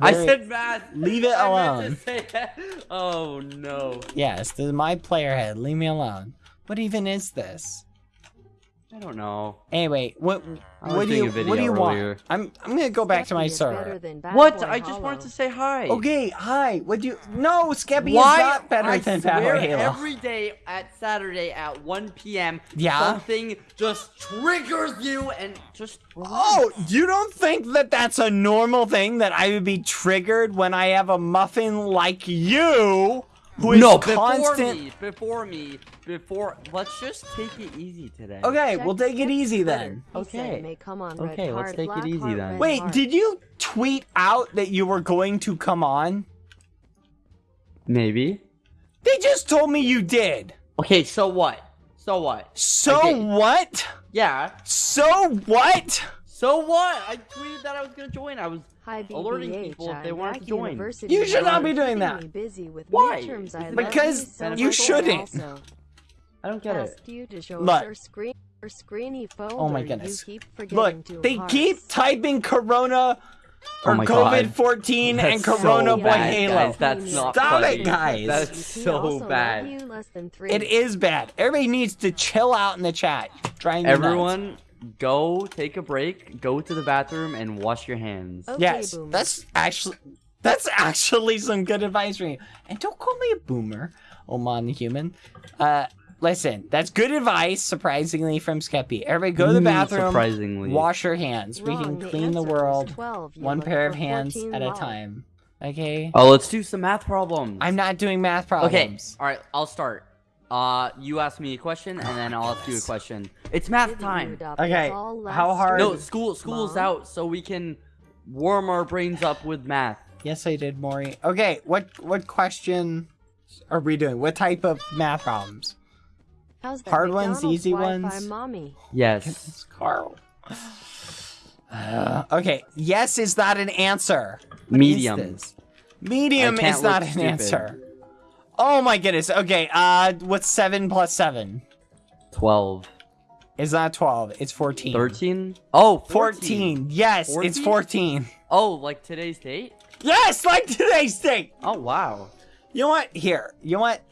I said math. Leave it alone. to say that. Oh no. Yes, this is my player head. Leave me alone. What even is this? I don't know. Anyway, what I was what do you a what do you video want? I'm I'm gonna go back to my Skeppy is better server. What? Boy I just Hollow. wanted to say hi. Okay, hi. What do you? No, Skeppy Why? is not better I than swear Battle Halo. every day at Saturday at 1 p.m. Yeah? Something just triggers you and just. Oh, you don't think that that's a normal thing that I would be triggered when I have a muffin like you, who is no, before constant? me, before me, before. Let's just take it easy today. Okay, Check we'll take it easy Twitter. then. Okay. may come on red Okay, let's take it easy heart, then. Wait, heart. did you tweet out that you were going to come on? Maybe. They just told me you did. Okay, so what? So what? So Okay. what? Yeah. So what? So what? I tweeted that I was gonna join. I was. Hi, alerting people if they I'm to join. university You should not be doing that. busy with Why? midterms. I Because you, so you shouldn't. Also I don't get it. you to show Look. your screen, your screeny folder. Oh my goodness. You keep Look, they hearts. keep typing Corona Oh or my God. COVID 14 and Corona so Boy bad, Halo. guys. That's not Stop it, guys. That's so bad. less than three. It is bad. Everybody needs to chill out in the chat. Driving me nuts. Everyone, go take a break, go to the bathroom, and wash your hands. Okay, Yes, boomer. that's actually that's actually some good advice for you. And don't call me a boomer, Oman the human. Uh, listen, that's good advice. Surprisingly, from Skeppy. Everybody, go to the Mm, bathroom. Surprisingly. Wash your hands. we can clean the answer was world 12. One pair of hands 14 at a time. Okay. Oh, let's do some math problems. I'm not doing math problems. Okay. All right, I'll start. Uh, you ask me a question, and then I'll ask you a question. It's math time. Okay, us all last how hard- No, school school's Mom? out, so we can warm our brains up with math. Yes, I did, Maury. Okay, what what question are we doing? What type of math problems? How's that hard ones, easy Wi-Fi ones? Mommy. Yes. It's Carl. Uh, okay, yes is not an answer. What is Medium. this? Medium is not an stupid. answer. Oh my goodness. Okay, uh, what's seven plus seven? 12. It's not twelve. It's fourteen. 13? Oh, 14. 14. Yes, it's 14? fourteen. Oh, like today's date? Yes, like today's date. Oh, wow. You know what? Here. You know what?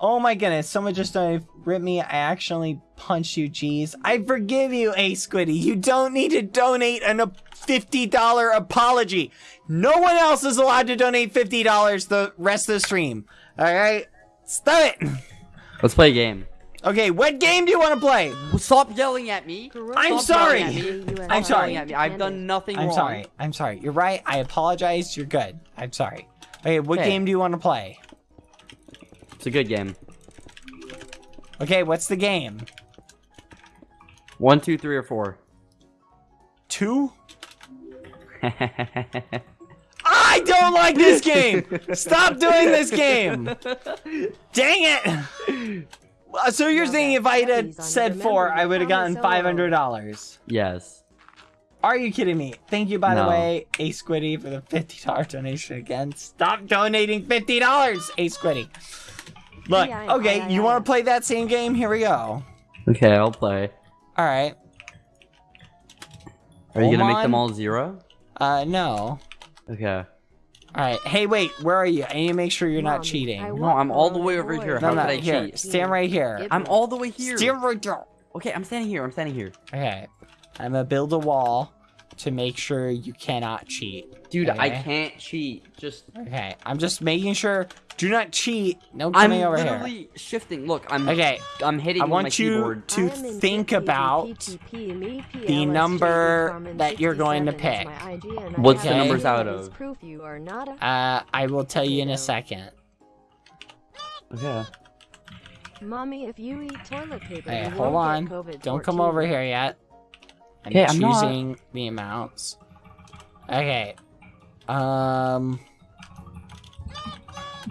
Oh my goodness. Someone just uh, ripped me. I actually punched you, jeez. I forgive you, A Squiddy. You don't need to donate an, a $50 apology. No one else is allowed to donate $50 the rest of the stream. Alright? Stop it. Let's play a game. Okay, what game do you want to play? Stop yelling at me. I'm Stop sorry. me. I'm sorry. at me. I've done nothing I'm wrong. sorry. I'm sorry. You're right. I apologize. You're good. I'm sorry. Okay, what Okay. game do you want to play? It's a good game. Okay, what's the game? One, two, three, or four. Two? I don't like this game! Stop doing this game! Dang it! Uh, So you're Now saying if I'd Steffi's have on said four, I would have gotten $500. yes. Are you kidding me? Thank you, by the way, A Squiddy, for the $50 donation again. Stop donating $50, A Squiddy. Look, Yeah, I- okay, I- you I- want to play that same game? Here we go. Okay, I'll play. Alright. Are you gonna make them all zero? Uh, no. Okay. Alright, hey, wait, where are you? I need to make sure you're not cheating. No, No, I'm all the way over boy. here. no, How could I here. cheat? Stand right here. I'm all the way here. Stand right there. Okay, I'm standing here. I'm standing here. Okay. I'm gonna build a wall to make sure you cannot cheat. Dude, I can't cheat. Just Okay. I'm just making sure. Do not cheat. No I'm coming over here. I'm literally shifting. Look, I'm Okay. I'm hitting I with my want you keyboard. to I am in think about the number that you're going to pick. my ID, and I What's have the numbers out of? Proof you are not a Uh, I will tell you in a second. Okay. mommy. If you eat toilet paper, Hey, you hold won't on. get COVID. Don't come over here yet. I'm Okay, I'm not. choosing the amounts. Okay. Um.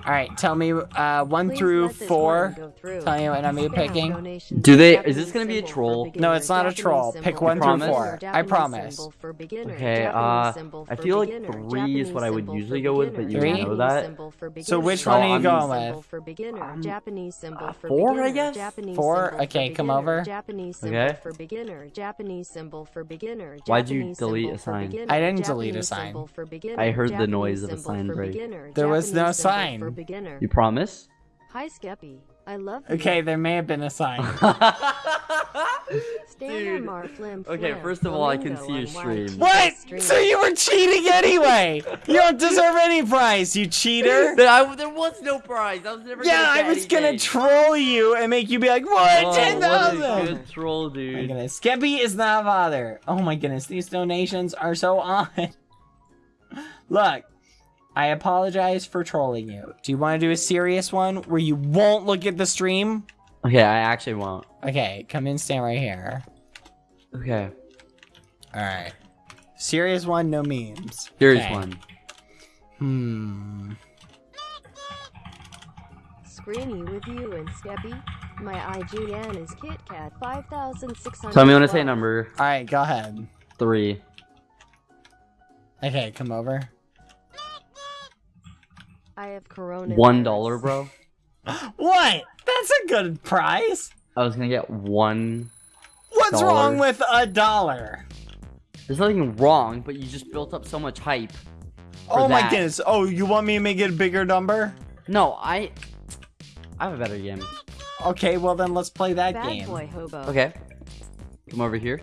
All right, tell me uh, one Please through four. through. Tell you what I'm Spam picking. Do they- is this gonna be a troll? No, it's not a troll. Pick one through beginner, four. I promise. symbol for Okay, uh, I for feel like beginner, three is what I would usually go with, for but you beginner, know that. Japanese symbol for So beginner, which one are you Japanese going symbol with? For beginner, Um, Japanese symbol uh, for four, I guess? Japanese Four? Okay, come over. Japanese Okay. for beginner, Japanese symbol for beginner, Why'd you delete a sign? I didn't delete a sign. for beginner, I heard the noise of a sign break. There was no Japanese symbol sign. For mm-hmm. beginner. You promise? Hi, Skeppy. I love you. Okay, there may have been a sign. Stand Dude. on Mar Flim Okay, first of all, I can see your on Wild stream. what? So you were cheating anyway? You don't deserve any prize, you cheater. There, I- there was no prize. I was never Yeah, gonna I get was gonna troll you and make you be like, what? Oh, Ten what a thousand. good troll, Oh my dude. goodness. Skeppy is not a bother. Oh my goodness, these donations are so odd. Look, I apologize for trolling you. Do you want to do a serious one where you won't look at the stream? Okay, I actually won't. Okay, come in, stand right here. Okay, Alright. Serious one, no memes. Serious Okay. one. Hmm. Screeny with you and Skeppy. My IGN is KitKat 5600. Tell me when to say number Alright, go ahead. three. Okay, come over. I have Corona. One dollar, bro. What? That's a good price. I was gonna get one. What's Dollar. wrong with a dollar? There's nothing wrong, but you just built up so much hype. for Oh my goodness. Oh, you want me to make it a bigger number? No, I. I have a better game. Okay, well then let's play that Bad game. boy hobo. Okay. Come over here.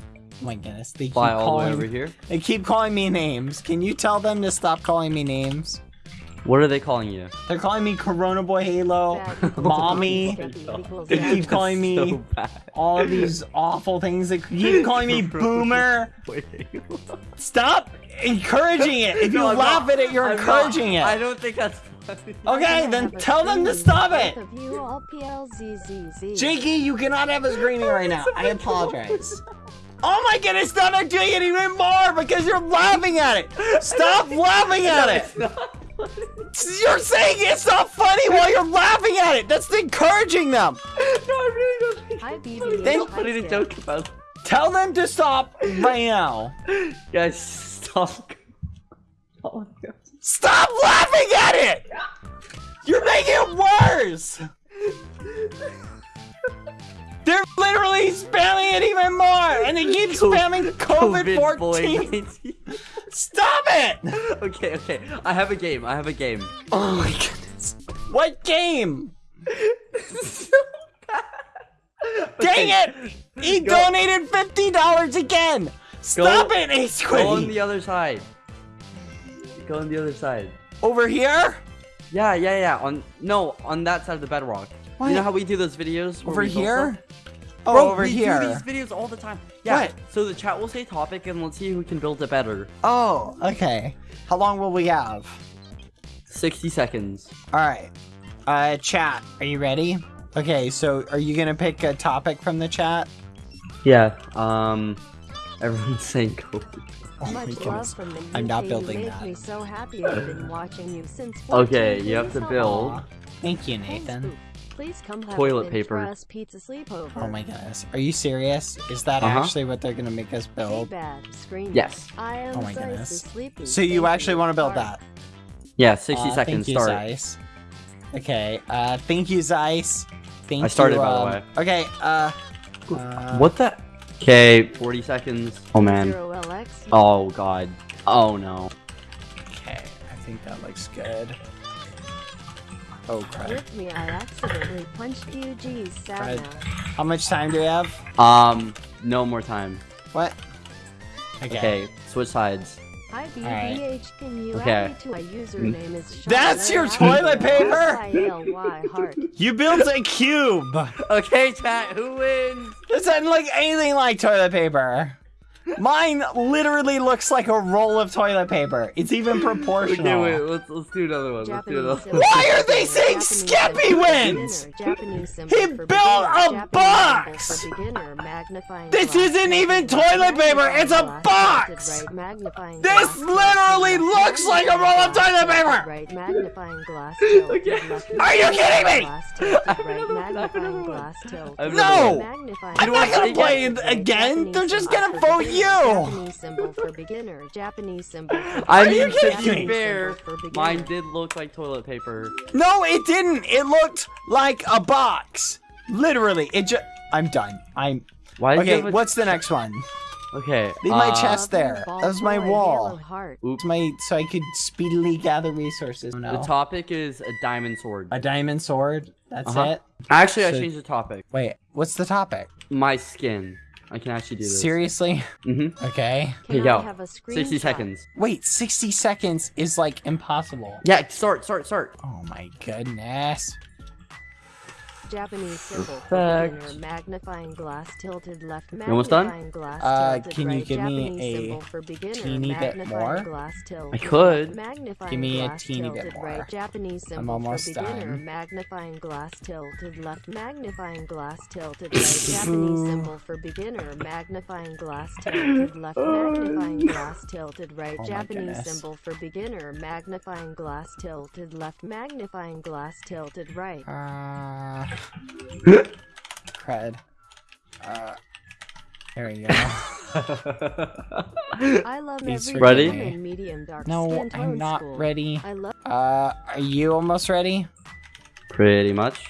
Oh my goodness, they keep Fly all the way calling. over here. They keep calling me names. Can you tell them to stop calling me names? What are they calling you? They're calling me Corona Boy Halo, Bad mommy. Skeppy They keep calling me So all these awful things. They keep calling me boomer. Stop encouraging it. If you No, laugh not. at it, you're I'm encourring not. I don't think that's funny. Okay, then tell them to stop it. Jakey, you cannot have a screaming right now. I apologize. Oh my goodness, now they're doing it even more because you're laughing at it. Stop laughing at it. You're saying it's not funny while you're laughing at it. That's encouraging them. no, I really don't think Hi, it's BB. funny. Then- There's funny to joke about. Tell them to stop right now. Guys, stop. Oh my god. Stop laughing at it. You're making it worse. They're literally spamming it even more, and they keep spamming COVID-14. 19. Stop it! okay, okay. I have a game. I have a game. Oh my goodness. What game? Dang it! He Go- donated $50 again! Stop it, Ace Go on the other side. Go on the other side. Over here? Yeah, yeah, yeah. On no, on that side of the bedrock. What? You know how we do those videos? Over here? stuff? Oh, Bro, over we here. do these videos all the time. Yeah. What? So the chat will say topic, and let's see who can build it better. Oh, okay. How long will we have? 60 seconds. Alright. Uh, chat, are you ready? Okay, so are you gonna pick a topic from the chat? Yeah. Um. Everyone's saying COVID. Oh my Much love goodness. from the I'm not building that. me so happy. I've been watching you since. Okay, you have to build. Aw, Thank you, old. Nathan. Please come have Toilet paper. Pizza sleepover. Oh my goodness. Are you serious? Is that Uh-huh. actually what they're gonna make us Hey, build? bad screen. Yes. I am Oh my goodness. So you actually want to build that? Yeah, 60 Aw, seconds. Thank you, Start. Zeiss. Okay, uh, thank you, Zeiss. Thank I started, you, by the um, way. Okay, uh, uh, What the? Okay, 40 seconds. Oh man. Oh god. Oh no. Okay, I think that looks good. Oh crap! With me, I accidentally punched you. Geez, sad Right. How much time do we have? Um, no more time. What? Okay. Okay, switch sides. Hi, Alright. BBH. Can you Okay. add me to my username is Sean That's your toilet paper? You built a cube. Okay, chat, who wins? This doesn't look anything like toilet paper. Mine literally looks like a roll of toilet paper. It's even proportional. Okay, wait. Let's let's do another one. Let's do Japanese another one. Why are they saying Japanese Skeppy wins? beginner, Japanese symbol He built a Japanese box! symbol for beginner, magnifying This glass, isn't even toilet paper, it's a box! tilted right, magnifying This literally looks like a roll of toilet paper! Right, magnifying glass, Okay. Are you kidding me? glass, tilted I've right, never- magnifying glass, I've No! never- magnifying I'm not glass, gonna play it again. They're just gonna for vote beginner, you. Japanese symbol for beginner, Japanese symbol for I mean, you to be fair, mine did look like toilet paper. No, it didn't. It looked like a box. Literally, it just. I'm done. I'm. Why did you Okay, what's the next one? Okay. Leave my uh, chest there. Ball That was my wall. yellow heart. It's my so I could speedily gather resources. The No. topic is a diamond sword. A diamond sword. That's Uh-huh. it. Actually, I changed the topic. Wait, what's the topic? My skin. I can actually do this. Seriously? Mm-hmm. Okay. Here you go. have a 60 seconds. Wait, 60 seconds is like impossible. Yeah, start, start, start. Oh my goodness. Japanese symbol for Perfect. beginner, magnifying glass tilted left, almost done? magnifying glass Uh, tilted can you right, give me Japanese a symbol for beginner, teeny bit magnifying more? Glass tilted I could. left, magnifying Give me a glass teeny bit tilted more. Right, Japanese symbol almost for beginner, done. magnifying glass tilted left, magnifying glass tilted right, Japanese symbol for beginner, magnifying glass tilted left, magnifying glass tilted right, Oh Japanese goodness. symbol for beginner, magnifying glass tilted left, magnifying glass tilted right. Uh. Cred. Uh. There we go. I love Please every Ready? woman medium dark No, I'm not school. ready. I love Uh, are you almost ready? Pretty much.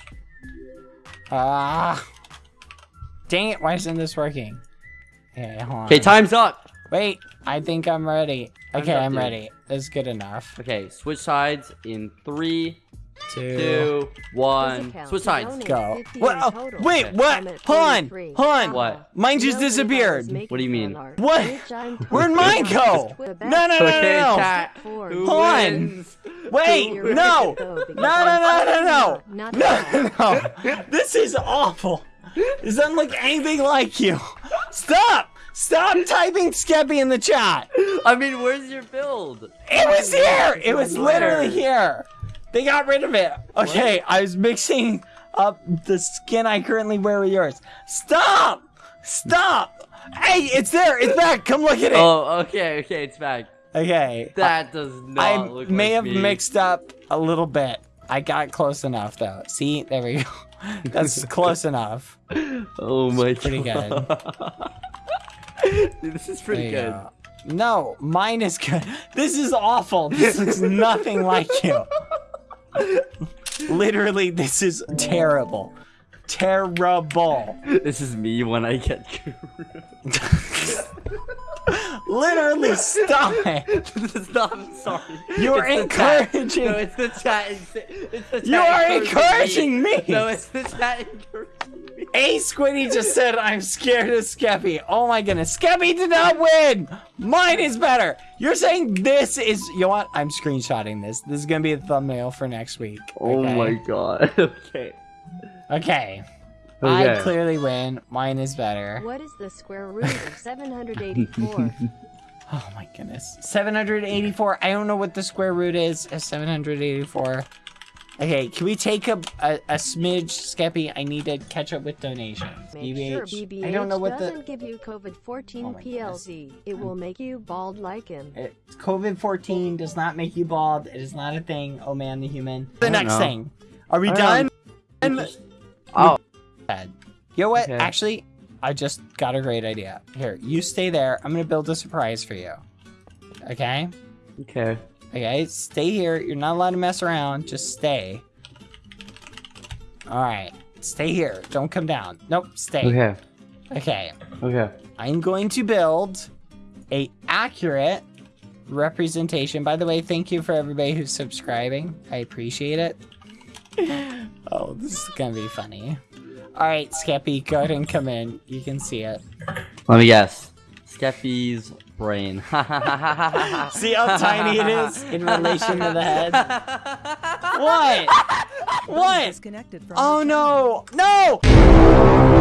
Ah. dang it, why isn't this working? Okay, hold on. Okay, time's up. Wait, I think I'm ready. Time's Okay, up, I'm dude. ready. That's good enough. Okay, switch sides in three, Two. two, one. Switch sides. Go. What? Oh, wait, what? I'm at Hold on. 43. Hold on. What? Mine just disappeared. What do you mean? What? Where'd mine go? No, no, no, no, no. chat. Four. Who Hold on. wins? Wait, no. No, no, no, no, no. No, no. This is awful. This doesn't look anything like you. Stop. Stop typing Skeppy in the chat. I mean, where's your build? It was here. It was literally here. They got rid of it. Okay, I was mixing up the skin I currently wear with yours. Stop. Stop. Hey, it's there. It's back. Come look at it. Oh, okay, okay, it's back. Okay. That does not I look may like have me. mixed up a little bit. I got close enough though. See, there we go. That's close enough. Oh my pretty god. Dude, this is pretty good. go. No, mine is good. This is awful. This looks nothing like you. Literally, this is terrible. Terrible. This is me when I get Literally, stop it. Stop, I'm sorry. You are It's the encouraging- No, it's the chat. It's, it's the chat You are encouraging me. No, it's the chat encouraging me. A Squiddy just said, I'm scared of Skeppy. Oh my goodness. Skeppy did not win. Mine is better. You're saying this is, you know what? I'm screenshotting this. This is going to be the thumbnail for next week. Oh okay? my god. Okay. Okay. Oh, I clearly win. Mine is better. What is the square root of 784? Oh my goodness. 784. I don't know what the square root is of 784. Okay, can we take a, a, a smidge, Skeppy? I need to catch up with donations. Make sure BBH. BBH I don't know what doesn't the... give you COVID-14 Oh my. PLZ. It will hmm. make you bald like him. COVID-14 does not make you bald. It is not a thing. Oh man, the human. The next know. thing. Are we I done? don't Oh, Bad. You know what? Okay. Actually, I just got a great idea. Here, you stay there. I'm gonna build a surprise for you. Okay? okay. Okay, stay here. You're not allowed to mess around. Just stay. Alright. Stay here. Don't come down. Nope, stay. Okay. Okay. Okay. I'm going to build a accurate representation. By the way, thank you for everybody who's subscribing. I appreciate it. oh, this is gonna be funny. Alright, Skeppy, go ahead and come in. You can see it. Let me guess. Skeppy's brain. See how tiny it is in relation to the head? What? What? Disconnected from Oh no! No!